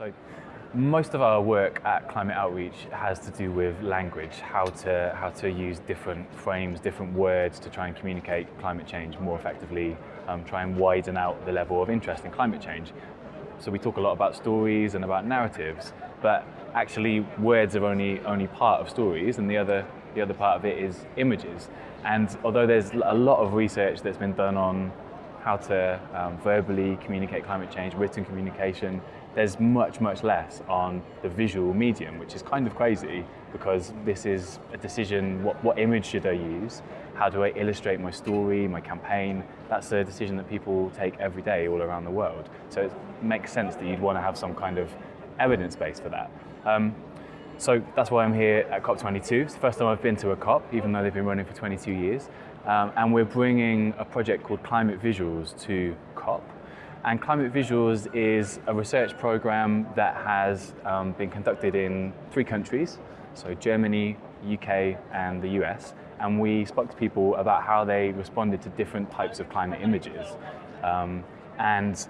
So most of our work at Climate Outreach has to do with language, how to, how to use different frames, different words to try and communicate climate change more effectively, um, try and widen out the level of interest in climate change. So we talk a lot about stories and about narratives, but actually words are only, only part of stories and the other, the other part of it is images. And although there's a lot of research that's been done on how to um, verbally communicate climate change, written communication, there's much, much less on the visual medium, which is kind of crazy because this is a decision, what, what image should I use? How do I illustrate my story, my campaign? That's a decision that people take every day all around the world. So it makes sense that you'd want to have some kind of evidence base for that. Um, so that's why I'm here at COP22. It's the first time I've been to a COP, even though they've been running for 22 years. Um, and we're bringing a project called Climate Visuals to COP. And Climate Visuals is a research program that has um, been conducted in three countries, so Germany, UK and the US. And we spoke to people about how they responded to different types of climate images. Um, and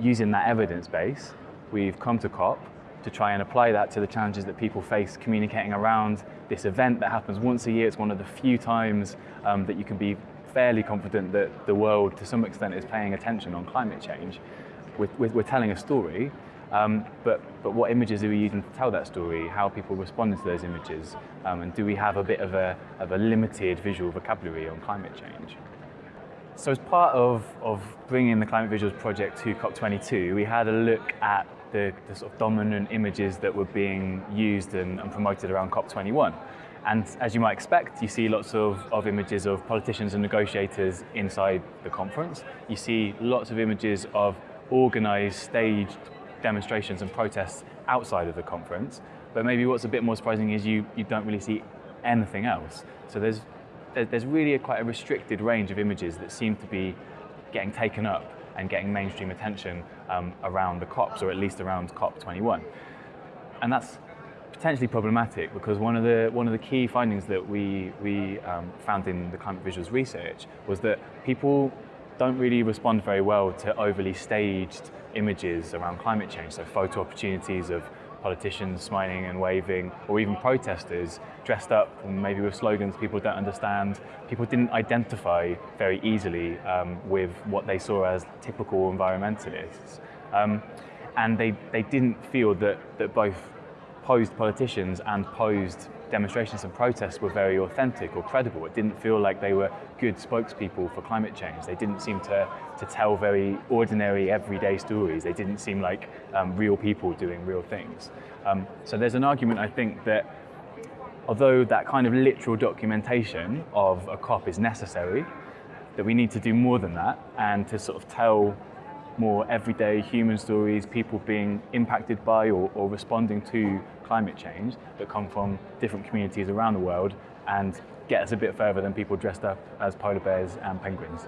using that evidence base, we've come to COP to try and apply that to the challenges that people face communicating around this event that happens once a year. It's one of the few times um, that you can be fairly confident that the world, to some extent, is paying attention on climate change. We're, we're telling a story, um, but, but what images are we using to tell that story? How are people responding to those images? Um, and do we have a bit of a, of a limited visual vocabulary on climate change? So as part of, of bringing the Climate Visuals project to COP22, we had a look at the, the sort of dominant images that were being used and, and promoted around COP21. And as you might expect, you see lots of, of images of politicians and negotiators inside the conference. You see lots of images of organized, staged demonstrations and protests outside of the conference. But maybe what's a bit more surprising is you, you don't really see anything else. So there's, there's really a quite a restricted range of images that seem to be getting taken up and getting mainstream attention um, around the COPs, or at least around COP21. And that's potentially problematic because one of the one of the key findings that we we um, found in the climate visuals research was that people don't really respond very well to overly staged images around climate change. So photo opportunities of politicians smiling and waving, or even protesters dressed up and maybe with slogans people don't understand. People didn't identify very easily um, with what they saw as typical environmentalists. Um, and they, they didn't feel that, that both posed politicians and posed demonstrations and protests were very authentic or credible. It didn't feel like they were good spokespeople for climate change. They didn't seem to, to tell very ordinary, everyday stories. They didn't seem like um, real people doing real things. Um, so there's an argument, I think, that although that kind of literal documentation of a COP is necessary, that we need to do more than that and to sort of tell more everyday human stories, people being impacted by or, or, responding to climate change that come from different communities around the world and get us a bit further than people dressed up as polar bears and penguins.